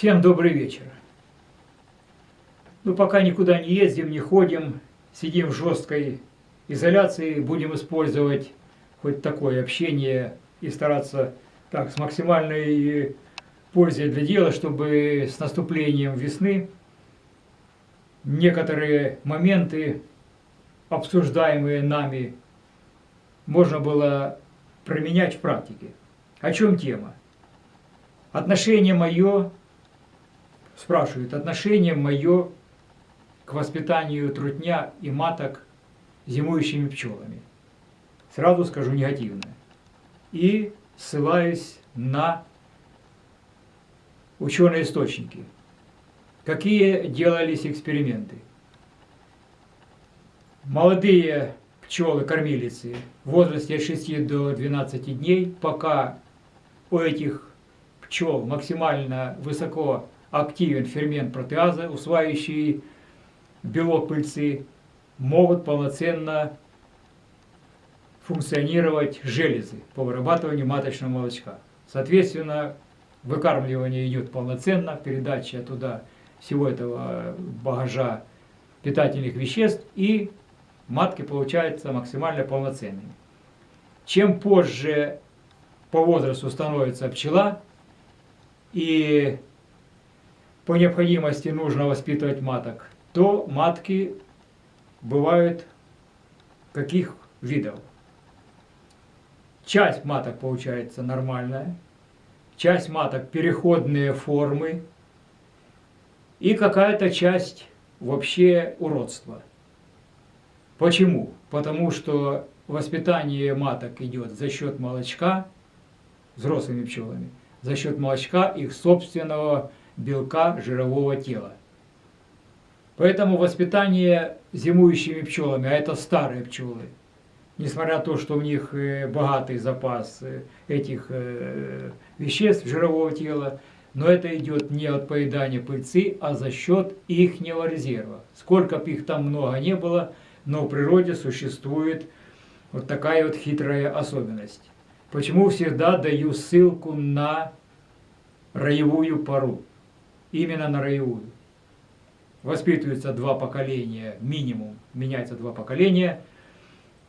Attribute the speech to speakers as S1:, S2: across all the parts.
S1: Всем добрый вечер. Ну, пока никуда не ездим, не ходим, сидим в жесткой изоляции, будем использовать хоть такое общение и стараться так с максимальной пользой для дела, чтобы с наступлением весны некоторые моменты, обсуждаемые нами, можно было применять в практике. О чем тема? Отношение мое, спрашивают, отношение мое к воспитанию трутня и маток зимующими пчелами. Сразу скажу негативное. И ссылаюсь на ученые источники. Какие делались эксперименты? Молодые пчелы-кормилицы в возрасте от 6 до 12 дней, пока у этих пчел максимально высоко активен фермент протеаза, усваивающий белок пыльцы, могут полноценно функционировать железы по вырабатыванию маточного молочка. Соответственно, выкармливание идет полноценно, передача туда всего этого багажа питательных веществ, и матки получаются максимально полноценными. Чем позже по возрасту становится пчела, и по необходимости нужно воспитывать маток, то матки бывают каких видов? Часть маток получается нормальная, часть маток переходные формы и какая-то часть вообще уродства. Почему? Потому что воспитание маток идет за счет молочка взрослыми пчелами, за счет молочка их собственного белка жирового тела. Поэтому воспитание зимующими пчелами, а это старые пчелы, несмотря на то, что у них э, богатый запас э, этих э, веществ жирового тела, но это идет не от поедания пыльцы, а за счет ихнего резерва. Сколько бы их там много не было, но в природе существует вот такая вот хитрая особенность. Почему всегда даю ссылку на роевую пару? Именно на роевую. Воспитываются два поколения, минимум, меняется два поколения,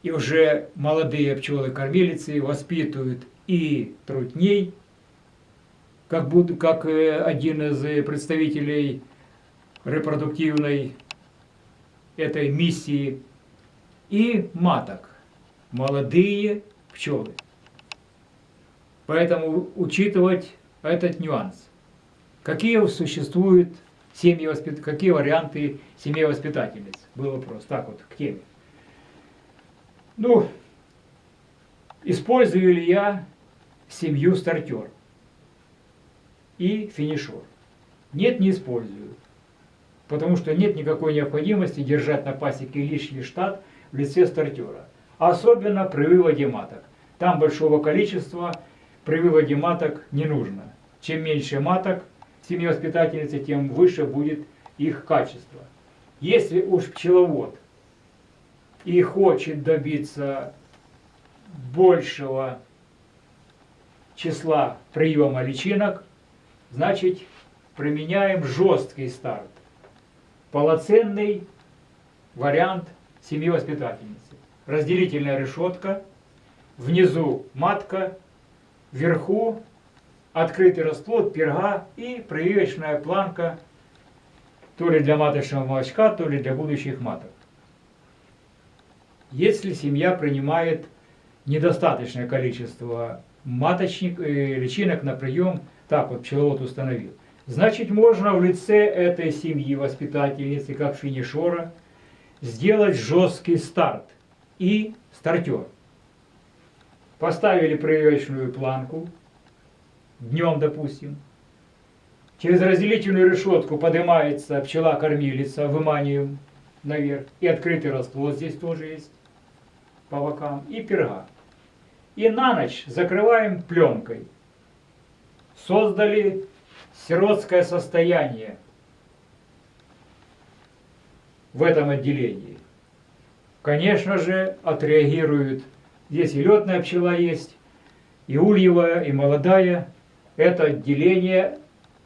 S1: и уже молодые пчелы-кормилицы воспитывают и трутней, как, будто, как э, один из представителей репродуктивной этой миссии, и маток, молодые пчелы. Поэтому учитывать этот нюанс. Какие существуют семьи воспит... какие варианты семьи воспитательниц? Был вопрос. Так вот, к теме. Ну, использую ли я семью стартер и финишер? Нет, не использую. Потому что нет никакой необходимости держать на пасеке лишний штат в лице стартера. Особенно при выводе маток. Там большого количества при выводе маток не нужно. Чем меньше маток семьи воспитательницы, тем выше будет их качество. Если уж пчеловод и хочет добиться большего числа приема личинок, значит применяем жесткий старт. Полноценный вариант семьи воспитательницы. Разделительная решетка, внизу матка, вверху открытый расплод, перга и прививочная планка то ли для маточного молочка, то ли для будущих маток. Если семья принимает недостаточное количество маточник, э, личинок на прием, так вот пчеловод установил, значит можно в лице этой семьи воспитательницы, как финишора, сделать жесткий старт и стартер. Поставили прививочную планку, днем, допустим. Через разделительную решетку поднимается пчела-кормилица, выманиваем наверх. И открытый расплод здесь тоже есть по бокам. И перга. И на ночь закрываем пленкой. Создали сиротское состояние в этом отделении. Конечно же, отреагируют. Здесь и летная пчела есть, и ульевая, и молодая. Это отделение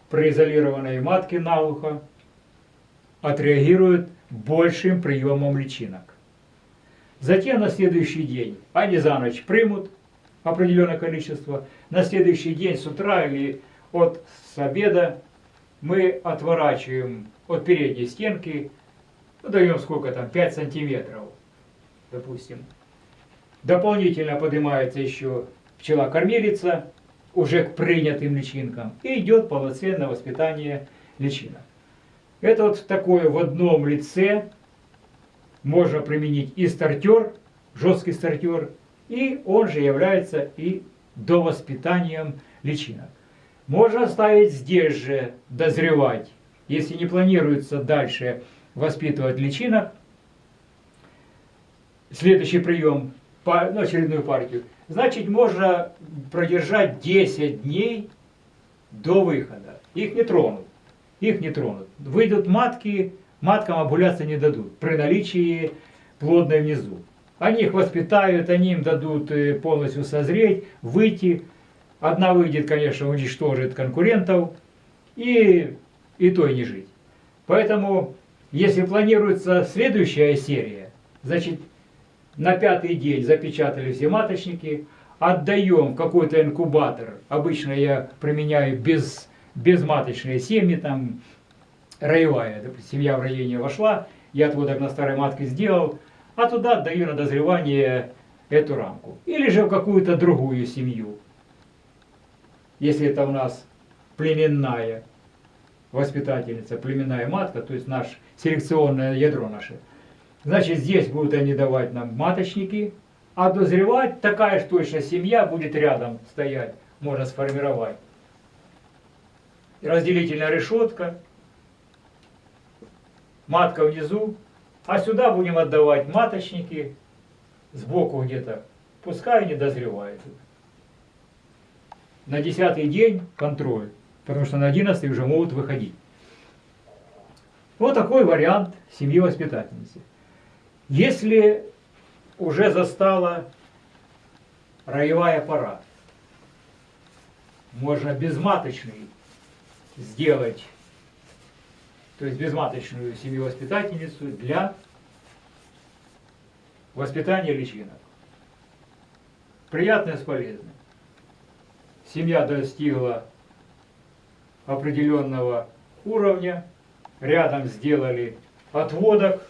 S1: при изолированной матке наухо отреагируют большим приемом личинок. Затем на следующий день они за ночь примут определенное количество. На следующий день с утра или от с обеда мы отворачиваем от передней стенки, ну, даем сколько там, 5 сантиметров, допустим. Дополнительно поднимается еще пчела-кормилица, уже к принятым личинкам, и идет полноценное воспитание личинок. Это вот такое в одном лице можно применить и стартер, жесткий стартер, и он же является и довоспитанием личинок. Можно оставить здесь же дозревать, если не планируется дальше воспитывать личинок. Следующий прием, ну, очередную партию, значит можно продержать 10 дней до выхода. Их не тронут. Их не тронут. Выйдут матки, маткам обуляться не дадут при наличии плодной внизу. Они их воспитают, они им дадут э, полностью созреть, выйти. Одна выйдет, конечно, уничтожит конкурентов, и, и то и не жить. Поэтому, если планируется следующая серия, значит, на пятый день запечатали все маточники, отдаем какой-то инкубатор. Обычно я применяю без, безматочные семьи, там роевая, семья в районе вошла, я отводок на старой матке сделал, а туда отдаю на дозревание эту рамку. Или же в какую-то другую семью. Если это у нас племенная воспитательница, племенная матка, то есть наш селекционное ядро наше. Значит, здесь будут они давать нам маточники, а дозревать такая же точно семья будет рядом стоять, можно сформировать. Разделительная решетка, матка внизу, а сюда будем отдавать маточники сбоку где-то. Пускай они дозревают. На десятый день контроль, потому что на одиннадцатый уже могут выходить. Вот такой вариант семьи воспитательницы. Если уже застала роевая пора, можно безматочный сделать то есть безматочную семью-воспитательницу для воспитания личинок. Приятное с полезным. Семья достигла определенного уровня, рядом сделали отводок.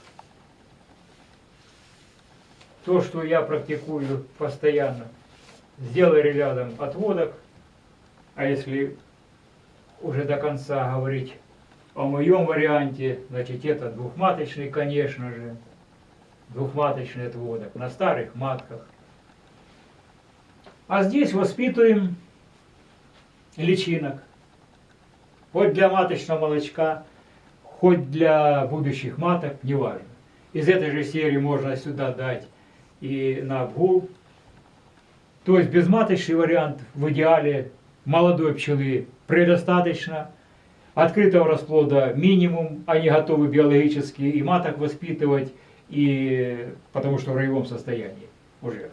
S1: То, что я практикую постоянно. Сделали рядом отводок, а если уже до конца говорить о моем варианте, значит, это двухматочный, конечно же, двухматочный отводок на старых матках. А здесь воспитываем личинок, хоть для маточного молочка, хоть для будущих маток, неважно. Из этой же серии можно сюда дать и на обгул. То есть безматочный вариант в идеале молодой пчелы предостаточно, Открытого расплода минимум, они готовы биологически и маток воспитывать, и, потому что в роевом состоянии уже.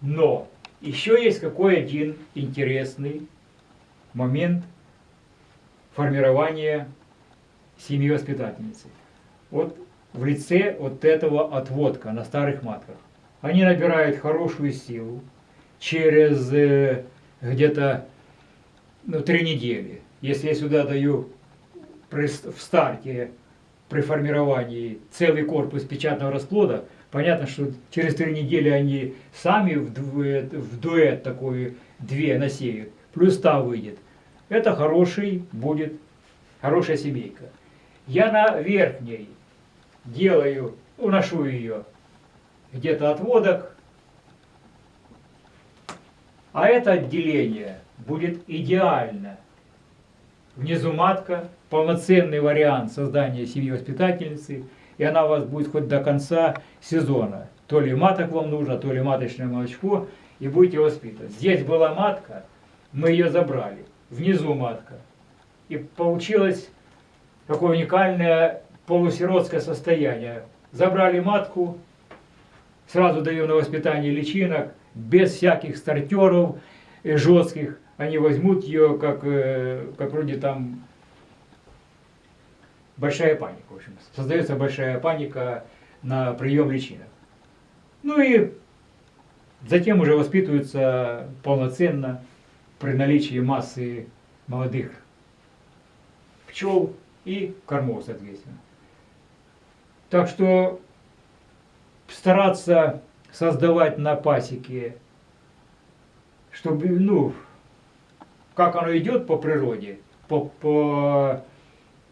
S1: Но еще есть какой один интересный момент формирования семьи воспитательницы. Вот в лице вот этого отводка на старых матках. Они набирают хорошую силу через э, где-то ну, три недели. Если я сюда даю при, в старте, при формировании целый корпус печатного расплода, понятно, что через три недели они сами в дуэт, в дуэт такой две насеют, плюс та выйдет. Это хороший будет, хорошая семейка. Я на верхней делаю, уношу ее где-то отводок, а это отделение будет идеально внизу матка, полноценный вариант создания семьи воспитательницы, и она у вас будет хоть до конца сезона. То ли маток вам нужно, то ли маточное молочко, и будете воспитывать. Здесь была матка, мы ее забрали, внизу матка. И получилось такое уникальное полусиротское состояние. Забрали матку, сразу даем на воспитание личинок, без всяких стартеров, э, жестких, они возьмут ее, как, э, как вроде там большая паника, в общем. Создается большая паника на прием личинок. Ну и затем уже воспитываются полноценно при наличии массы молодых пчел и кормов, соответственно. Так что стараться создавать на пасеке, чтобы, ну, как оно идет по природе, по, по,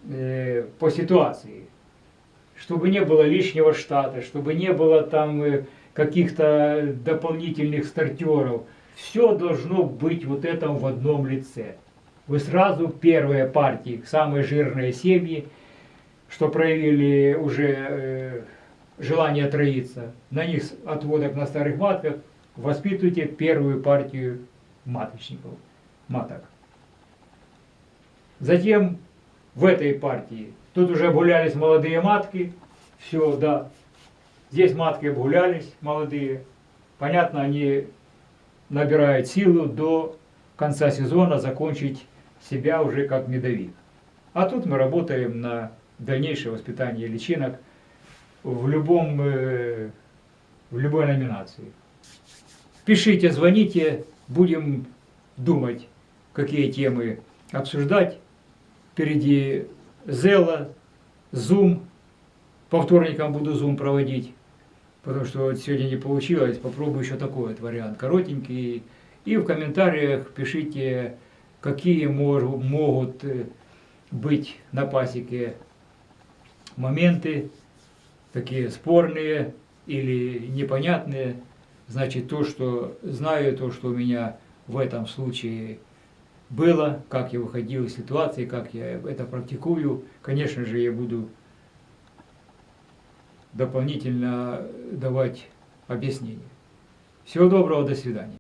S1: э, по ситуации, чтобы не было лишнего штата, чтобы не было там э, каких-то дополнительных стартеров. Все должно быть вот этом в одном лице. Вы сразу первые партии, самые жирные семьи, что проявили уже э, желание троиться, на них отводок на старых матках, воспитывайте первую партию маточников, маток. Затем в этой партии, тут уже обгулялись молодые матки, все, да, здесь матки обгулялись молодые, понятно, они набирают силу до конца сезона закончить себя уже как медовик. А тут мы работаем на дальнейшее воспитание личинок в, любом, э, в любой номинации. Пишите, звоните, будем думать, какие темы обсуждать. Впереди Зела, Zoom. По вторникам буду Zoom проводить, потому что вот сегодня не получилось. Попробую еще такой вот вариант, коротенький. И в комментариях пишите, какие могут э, быть на пасеке моменты, такие спорные или непонятные. Значит, то, что знаю, то, что у меня в этом случае было, как я выходил из ситуации, как я это практикую, конечно же, я буду дополнительно давать объяснения. Всего доброго, до свидания.